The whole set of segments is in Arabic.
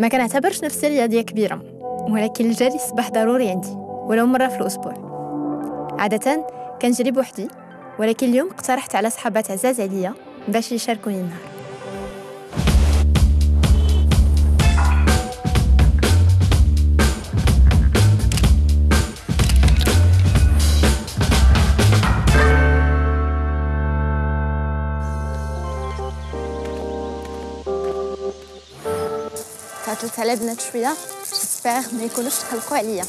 ما كنعتبرش نفسي رياضية كبيرة ولكن الجري الصباح ضروري عندي ولو مرة في الأسبوع. عادة كنجري بوحدي ولكن اليوم اقترحت على صحابات عزاز عليا باش يشاركوني النهار. تعطلت على بنات شوية جيسبيغ ما يكونوش تقلقوا عليا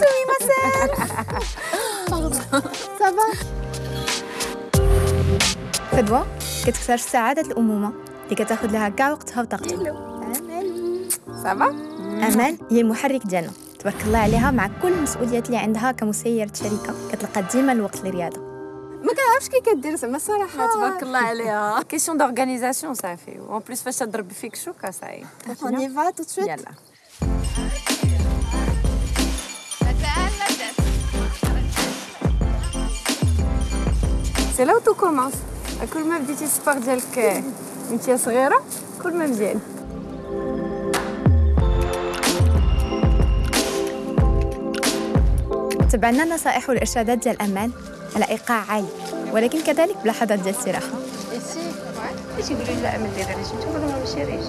سوي مساء صافا فدوى كتكتشف سعادة الأمومة اللي كتاخد لها كاع وقتها وطاقتها صافا أمال هي المحرك ديالنا تبارك الله عليها مع كل المسؤوليات اللي عندها كمسيرة شركة كتلقى ديما الوقت للرياضة ما كنعرفش كي كدير زعما الصراحه تبارك الله عليها. question d'organisation صافي و en plus فاش تضرب فيك شوكه صاي y va tout de suite. يلا c'est là tout commence كل ما بديتي ال sport ديالك وانت صغيره كل ما مزيان تبعنا النصائح والإرشادات ديال أمال على إيقاع عالي ولكن كذلك بلحظات ديال الاستراحة يقولوا لا ما ديرهاش غير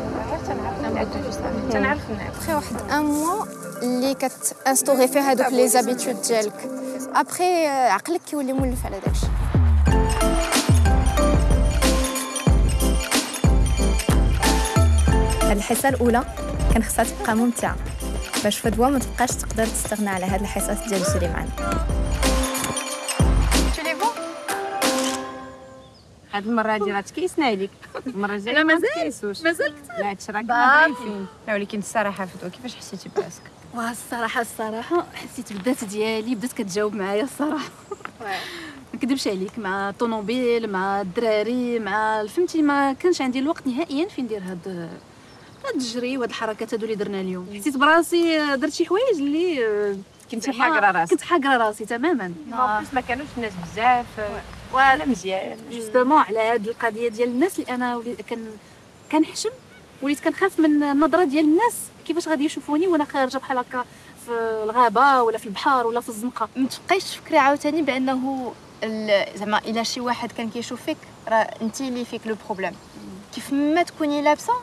تنعرف نعاود تنعرف واحد ان موا اللي كتانستوري فيه هادوك لي زابيتود ديالك ابخي عقلك كيولي مولف على داكشي هاد الحصة الأولى كان خصها تبقى ممتعة. باش فدوى ما تبقاش تقدر تستغنى على هاد الحصص ديال الجري معنا هاد المرة هادي راه تكيسنا عليك المرة الجاية لا مازال مازال مازال لا هادشي راه كنا ضايفين لا ولكن الصراحة فتوى كيفاش حسيتي براسك؟ واه الصراحه الصراحة حسيت بالذات ديالي بدات كتجاوب معايا الصراحة. ما نكذبش عليك مع الطوموبيل مع الدراري مع فهمتي ما كانش عندي الوقت نهائيا فين ندير هاد هاد الجري وهاد الحركات هادو اللي درنا اليوم. حسيت براسي درت شي حوايج اللي آه، زعما حاقرة راسك كنت حاقرة راسي تماما. ما ما كانوش الناس بزاف ولا مزيان. justement على هاد القضية ديال الناس اللي أنا وليت كان كنحشم وليت كنخاف من النظرة ديال الناس كيفاش غادي يشوفوني وأنا خارجة بحال هكا في الغابة ولا في البحر ولا في الزنقة. ما تبقايش تفكري عاوتاني بأنه زعما إلا شي واحد كان كيشوف فيك راه أنت اللي فيك le problème. كيف ما تكوني لابسة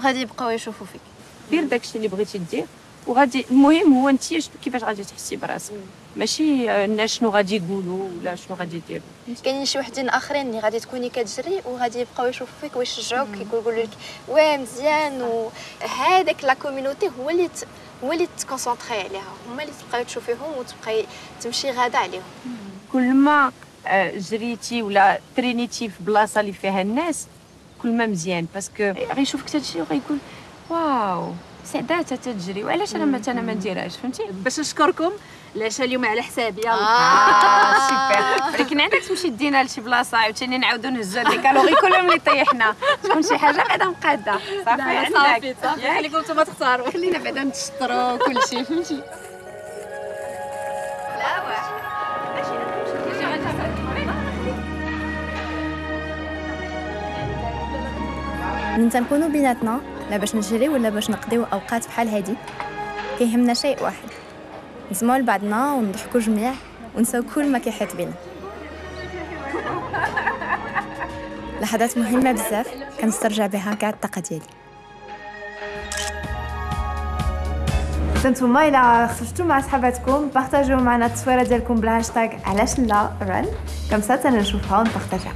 غادي يبقاو يشوفوا فيك. دير داكشي اللي بغيتي دير. وغادي المهم هو انت كيفاش غادي تحسي براسك؟ ماشي آه، الناس شنو غادي يقولوا ولا شنو غادي يديروا. كاينين شي وحدين آخرين اللي غادي تكوني كتجري وغادي يبقاو يشوفوا فيك ويشجعوك يقولوا لك واه مزيان. وهذاك la community هو اللي ت... هو اللي ت concentrer عليها. هما اللي تبقاي تشوفيهم وتبقاي تمشي غادة عليهم. كل ما آه، جريتي ولا ترينيتي في بلاصة اللي فيها الناس كل ما مزيان. parce que غيشوفك تمشي وغيقول واو. سعدات تتجري. وعلاش أنا مثلا ما نديرهاش فهمتي؟ باش نشكركم. العشاء اليوم على حسابي يلا. آه. سوبر. ولكن عندك تمشي دينا لشي بلاصة عاوتاني نعاودو نهزو هاد ال calories كلهم اللي طيحنا تكون شي حاجة بعدا مقادة. صافي؟ صافي عندك. صافي خليكم نتوما تختاروا. خلينا بعدا نتشطروا كلشي فهمتي؟ من تنكونوا بيناتنا لا باش نجري ولا باش نقضيو أوقات بحال هادي. كيهمنا شيء واحد. نسمعوا لبعضنا ونضحكوا جميع ونساو كل ما كيحيط بينا. لحظات مهمة بزاف كنسترجع بها كاع الطاقة ديالي. نتوما إلى خرجتوا مع صحاباتكم بارطاجيو معنا التصويرة ديالكم بالهاشتاغ علاش لا رن. كم سا نشوفها ونبارطاجيها.